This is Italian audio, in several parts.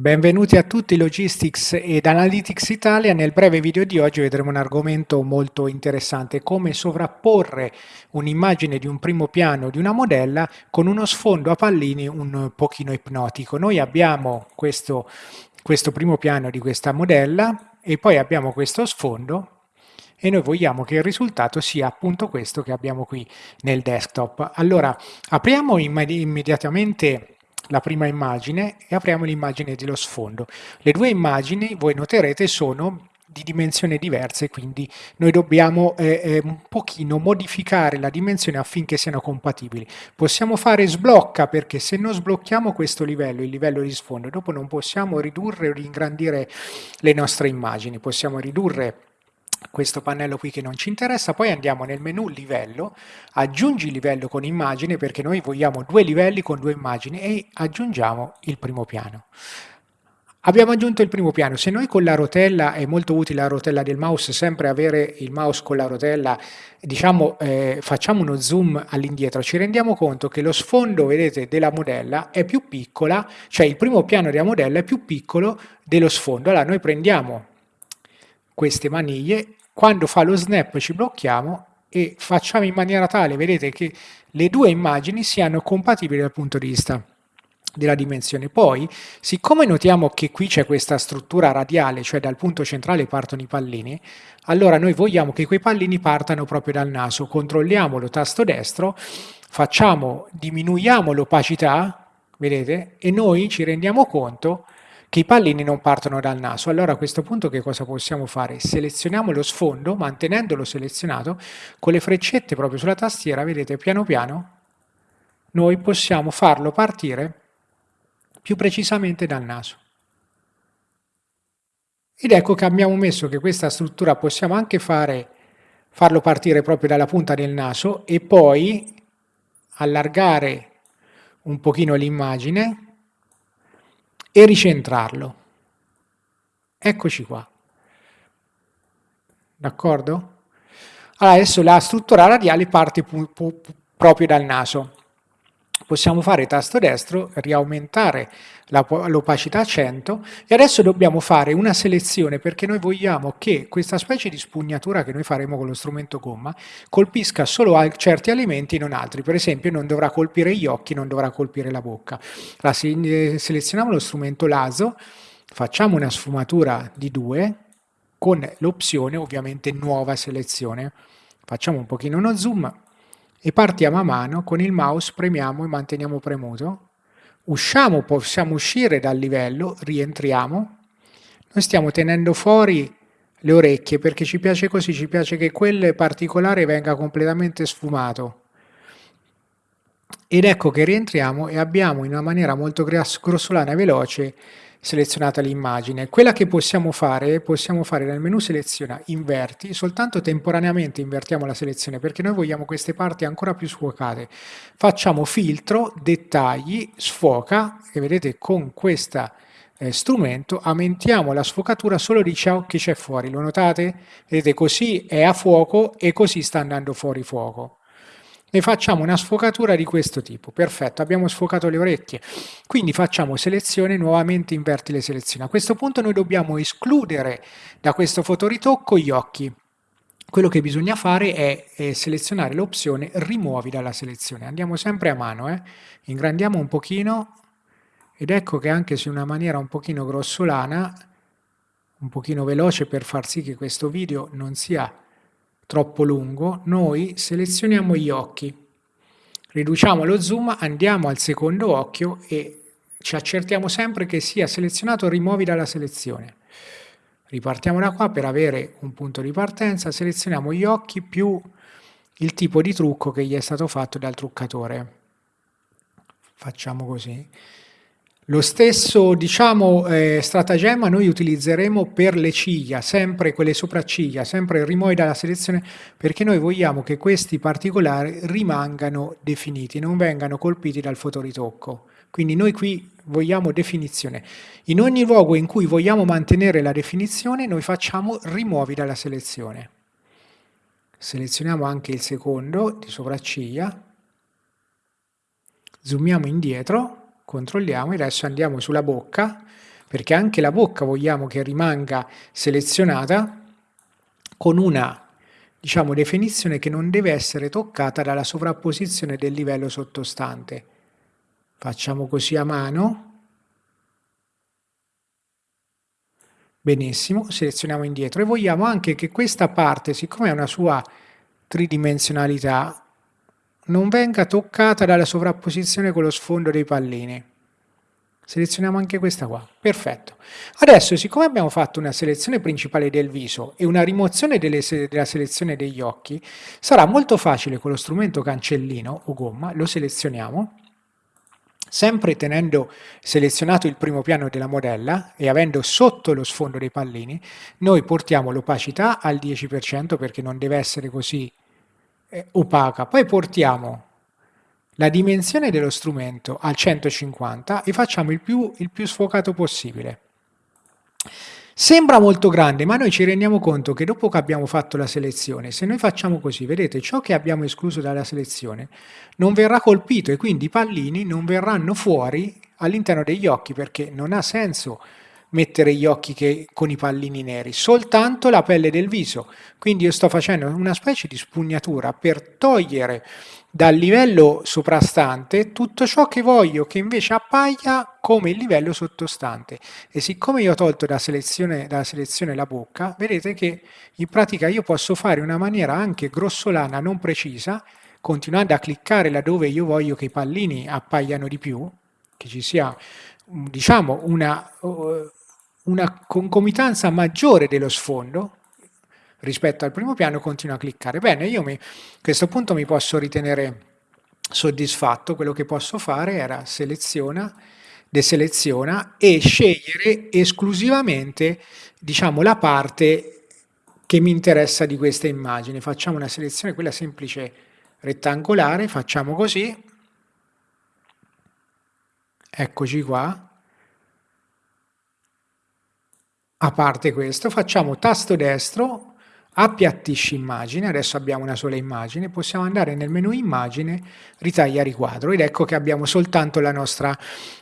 Benvenuti a tutti Logistics ed Analytics Italia. Nel breve video di oggi vedremo un argomento molto interessante, come sovrapporre un'immagine di un primo piano di una modella con uno sfondo a pallini un pochino ipnotico. Noi abbiamo questo, questo primo piano di questa modella e poi abbiamo questo sfondo e noi vogliamo che il risultato sia appunto questo che abbiamo qui nel desktop. Allora, apriamo immediatamente la prima immagine e apriamo l'immagine dello sfondo. Le due immagini, voi noterete, sono di dimensioni diverse, quindi noi dobbiamo eh, eh, un pochino modificare la dimensione affinché siano compatibili. Possiamo fare sblocca perché se non sblocchiamo questo livello, il livello di sfondo, dopo non possiamo ridurre o ingrandire le nostre immagini, possiamo ridurre questo pannello qui che non ci interessa, poi andiamo nel menu livello, aggiungi livello con immagine perché noi vogliamo due livelli con due immagini e aggiungiamo il primo piano. Abbiamo aggiunto il primo piano, se noi con la rotella, è molto utile la rotella del mouse, sempre avere il mouse con la rotella, diciamo eh, facciamo uno zoom all'indietro, ci rendiamo conto che lo sfondo, vedete, della modella è più piccola, cioè il primo piano della modella è più piccolo dello sfondo. Allora noi prendiamo queste maniglie quando fa lo snap ci blocchiamo e facciamo in maniera tale, vedete, che le due immagini siano compatibili dal punto di vista della dimensione. Poi, siccome notiamo che qui c'è questa struttura radiale, cioè dal punto centrale partono i pallini, allora noi vogliamo che quei pallini partano proprio dal naso. Controlliamo lo tasto destro, facciamo, diminuiamo l'opacità, vedete, e noi ci rendiamo conto che i pallini non partono dal naso. Allora a questo punto che cosa possiamo fare? Selezioniamo lo sfondo, mantenendolo selezionato, con le freccette proprio sulla tastiera, vedete, piano piano, noi possiamo farlo partire più precisamente dal naso. Ed ecco che abbiamo messo che questa struttura possiamo anche fare, farlo partire proprio dalla punta del naso e poi allargare un pochino l'immagine e ricentrarlo. Eccoci qua. D'accordo? Allora, adesso la struttura radiale parte proprio dal naso possiamo fare tasto destro, riaumentare l'opacità a 100 e adesso dobbiamo fare una selezione perché noi vogliamo che questa specie di spugnatura che noi faremo con lo strumento gomma colpisca solo certi elementi e non altri, per esempio non dovrà colpire gli occhi, non dovrà colpire la bocca. Allora, se selezioniamo lo strumento laso, facciamo una sfumatura di 2 con l'opzione ovviamente nuova selezione, facciamo un pochino uno zoom, e partiamo a mano, con il mouse premiamo e manteniamo premuto, usciamo, possiamo uscire dal livello, rientriamo, noi stiamo tenendo fuori le orecchie perché ci piace così, ci piace che quel particolare venga completamente sfumato. Ed ecco che rientriamo e abbiamo in una maniera molto grossolana e veloce selezionata l'immagine. Quella che possiamo fare, possiamo fare nel menu seleziona inverti, soltanto temporaneamente invertiamo la selezione perché noi vogliamo queste parti ancora più sfocate. Facciamo filtro, dettagli, sfoca e vedete con questo eh, strumento aumentiamo la sfocatura solo di ciò che c'è fuori. Lo notate? Vedete così è a fuoco e così sta andando fuori fuoco ne facciamo una sfocatura di questo tipo. Perfetto, abbiamo sfocato le orecchie. Quindi facciamo selezione, nuovamente inverti le selezioni. A questo punto noi dobbiamo escludere da questo fotoritocco gli occhi. Quello che bisogna fare è, è selezionare l'opzione rimuovi dalla selezione. Andiamo sempre a mano, eh? ingrandiamo un pochino ed ecco che anche se in una maniera un pochino grossolana, un pochino veloce per far sì che questo video non sia troppo lungo, noi selezioniamo gli occhi, riduciamo lo zoom, andiamo al secondo occhio e ci accertiamo sempre che sia selezionato rimuovi dalla selezione. Ripartiamo da qua per avere un punto di partenza, selezioniamo gli occhi più il tipo di trucco che gli è stato fatto dal truccatore. Facciamo così. Lo stesso diciamo, eh, stratagemma noi utilizzeremo per le ciglia, sempre quelle sopracciglia, sempre rimuovi dalla selezione, perché noi vogliamo che questi particolari rimangano definiti, non vengano colpiti dal fotoritocco. Quindi noi qui vogliamo definizione. In ogni luogo in cui vogliamo mantenere la definizione, noi facciamo rimuovi dalla selezione. Selezioniamo anche il secondo di sopracciglia, zoomiamo indietro, controlliamo, adesso andiamo sulla bocca, perché anche la bocca vogliamo che rimanga selezionata con una diciamo, definizione che non deve essere toccata dalla sovrapposizione del livello sottostante. Facciamo così a mano. Benissimo, selezioniamo indietro e vogliamo anche che questa parte, siccome ha una sua tridimensionalità, non venga toccata dalla sovrapposizione con lo sfondo dei pallini. Selezioniamo anche questa qua, perfetto. Adesso, siccome abbiamo fatto una selezione principale del viso e una rimozione delle, della selezione degli occhi, sarà molto facile con lo strumento cancellino o gomma, lo selezioniamo, sempre tenendo selezionato il primo piano della modella e avendo sotto lo sfondo dei pallini, noi portiamo l'opacità al 10% perché non deve essere così opaca. Poi portiamo la dimensione dello strumento al 150 e facciamo il più, il più sfocato possibile. Sembra molto grande, ma noi ci rendiamo conto che dopo che abbiamo fatto la selezione, se noi facciamo così, vedete, ciò che abbiamo escluso dalla selezione non verrà colpito e quindi i pallini non verranno fuori all'interno degli occhi perché non ha senso mettere gli occhi che, con i pallini neri, soltanto la pelle del viso. Quindi io sto facendo una specie di spugnatura per togliere dal livello soprastante tutto ciò che voglio che invece appaia come il livello sottostante e siccome io ho tolto da selezione, dalla selezione la bocca vedete che in pratica io posso fare una maniera anche grossolana non precisa continuando a cliccare laddove io voglio che i pallini appaiano di più che ci sia diciamo una, una concomitanza maggiore dello sfondo rispetto al primo piano continua a cliccare. Bene, io mi, a questo punto mi posso ritenere soddisfatto, quello che posso fare era seleziona, deseleziona e scegliere esclusivamente diciamo, la parte che mi interessa di questa immagine. Facciamo una selezione, quella semplice rettangolare, facciamo così, eccoci qua, a parte questo, facciamo tasto destro, appiattisci immagine, adesso abbiamo una sola immagine, possiamo andare nel menu immagine, ritaglia riquadro ed ecco che abbiamo soltanto la nostra,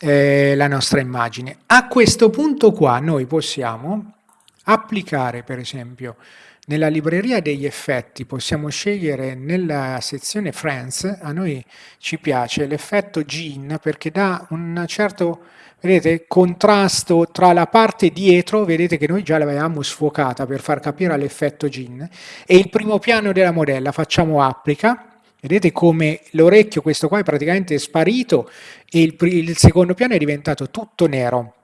eh, la nostra immagine. A questo punto qua noi possiamo applicare per esempio nella libreria degli effetti possiamo scegliere nella sezione Friends, a noi ci piace l'effetto Gene perché dà un certo vedete, contrasto tra la parte dietro, vedete che noi già l'avevamo sfocata per far capire l'effetto Gin, e il primo piano della modella, facciamo applica, vedete come l'orecchio, questo qua è praticamente sparito e il, il secondo piano è diventato tutto nero.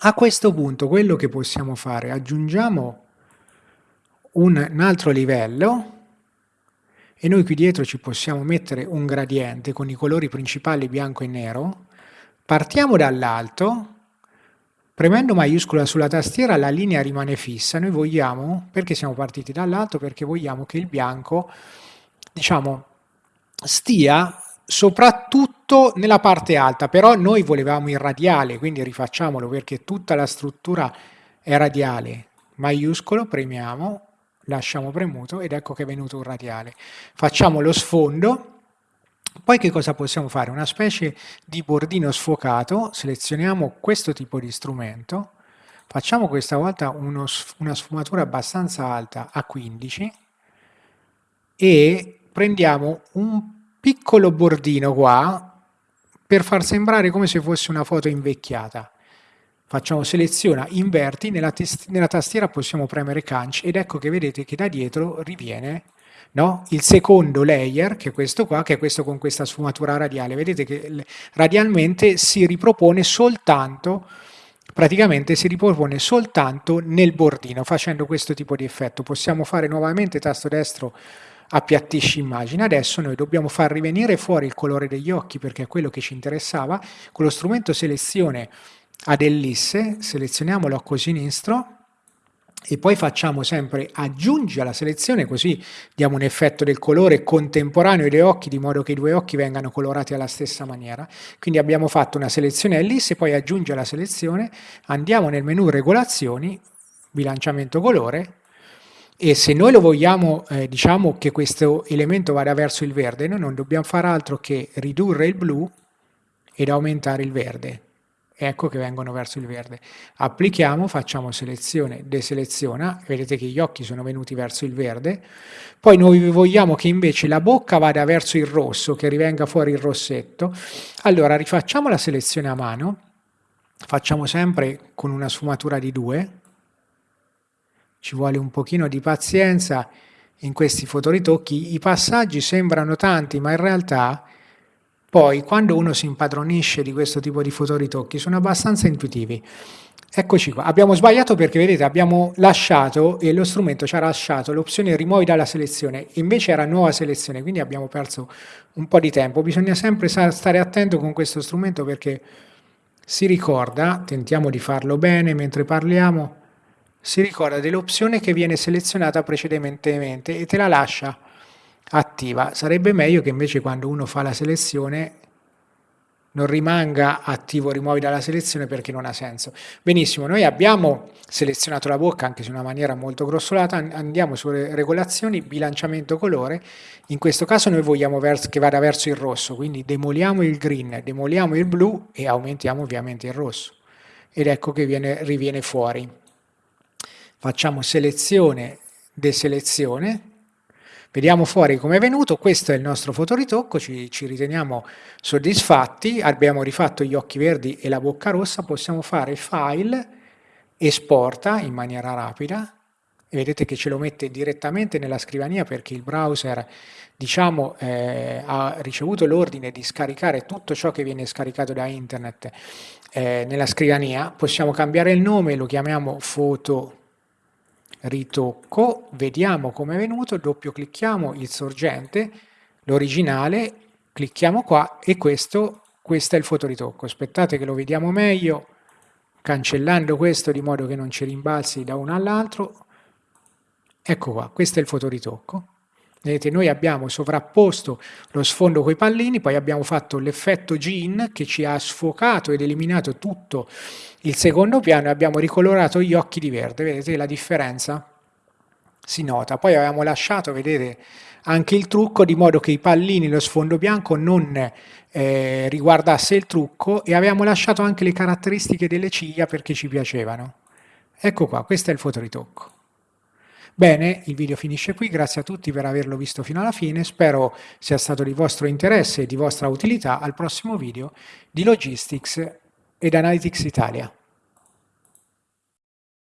A questo punto quello che possiamo fare, aggiungiamo un, un altro livello, e noi qui dietro ci possiamo mettere un gradiente con i colori principali bianco e nero, Partiamo dall'alto, premendo maiuscola sulla tastiera la linea rimane fissa, noi vogliamo, perché siamo partiti dall'alto? Perché vogliamo che il bianco, diciamo, stia soprattutto nella parte alta, però noi volevamo il radiale, quindi rifacciamolo perché tutta la struttura è radiale. Maiuscolo, premiamo, lasciamo premuto ed ecco che è venuto un radiale. Facciamo lo sfondo, poi che cosa possiamo fare? Una specie di bordino sfocato, selezioniamo questo tipo di strumento, facciamo questa volta uno, una sfumatura abbastanza alta a 15 e prendiamo un piccolo bordino qua per far sembrare come se fosse una foto invecchiata. Facciamo seleziona, inverti, nella, nella tastiera possiamo premere canc ed ecco che vedete che da dietro riviene No? Il secondo layer, che è questo qua, che è questo con questa sfumatura radiale, vedete che radialmente si ripropone soltanto, praticamente si ripropone soltanto nel bordino, facendo questo tipo di effetto. Possiamo fare nuovamente tasto destro appiattisci immagine. Adesso noi dobbiamo far rivenire fuori il colore degli occhi perché è quello che ci interessava. Con lo strumento selezione ad ellisse, selezioniamolo a sinistro, e poi facciamo sempre aggiungi alla selezione così diamo un effetto del colore contemporaneo dei occhi di modo che i due occhi vengano colorati alla stessa maniera. Quindi abbiamo fatto una selezione ellisse poi aggiungi alla selezione andiamo nel menu regolazioni bilanciamento colore e se noi lo vogliamo eh, diciamo che questo elemento vada verso il verde noi non dobbiamo fare altro che ridurre il blu ed aumentare il verde ecco che vengono verso il verde. Applichiamo, facciamo selezione, deseleziona, vedete che gli occhi sono venuti verso il verde, poi noi vogliamo che invece la bocca vada verso il rosso, che rivenga fuori il rossetto, allora rifacciamo la selezione a mano, facciamo sempre con una sfumatura di 2, ci vuole un pochino di pazienza in questi fotoritocchi, i passaggi sembrano tanti ma in realtà poi, quando uno si impadronisce di questo tipo di fotoritocchi, sono abbastanza intuitivi. Eccoci qua, abbiamo sbagliato perché vedete abbiamo lasciato e lo strumento ci ha lasciato l'opzione rimuovi dalla selezione, invece era nuova selezione, quindi abbiamo perso un po' di tempo. Bisogna sempre stare attento con questo strumento perché si ricorda, tentiamo di farlo bene mentre parliamo, si ricorda dell'opzione che viene selezionata precedentemente e te la lascia attiva. Sarebbe meglio che invece quando uno fa la selezione non rimanga attivo rimuovi dalla selezione perché non ha senso. Benissimo, noi abbiamo selezionato la bocca anche se in una maniera molto grossolata, andiamo sulle regolazioni, bilanciamento colore, in questo caso noi vogliamo che vada verso il rosso, quindi demoliamo il green, demoliamo il blu e aumentiamo ovviamente il rosso. Ed ecco che viene, riviene fuori. Facciamo selezione, deselezione, Vediamo fuori come è venuto, questo è il nostro fotoritocco, ci, ci riteniamo soddisfatti, abbiamo rifatto gli occhi verdi e la bocca rossa, possiamo fare file, esporta in maniera rapida, e vedete che ce lo mette direttamente nella scrivania perché il browser diciamo, eh, ha ricevuto l'ordine di scaricare tutto ciò che viene scaricato da internet eh, nella scrivania, possiamo cambiare il nome, lo chiamiamo foto ritocco, vediamo come è venuto, doppio clicchiamo il sorgente, l'originale, clicchiamo qua e questo, questo è il fotoritocco. Aspettate che lo vediamo meglio, cancellando questo di modo che non ci rimbalzi da uno all'altro. Ecco qua, questo è il fotoritocco. Vedete, noi abbiamo sovrapposto lo sfondo con i pallini, poi abbiamo fatto l'effetto Gin che ci ha sfocato ed eliminato tutto il secondo piano e abbiamo ricolorato gli occhi di verde. Vedete la differenza? Si nota. Poi abbiamo lasciato, vedete, anche il trucco di modo che i pallini, lo sfondo bianco non eh, riguardasse il trucco e abbiamo lasciato anche le caratteristiche delle ciglia perché ci piacevano. Ecco qua, questo è il fotoritocco. Bene, il video finisce qui, grazie a tutti per averlo visto fino alla fine, spero sia stato di vostro interesse e di vostra utilità. Al prossimo video di Logistics ed Analytics Italia.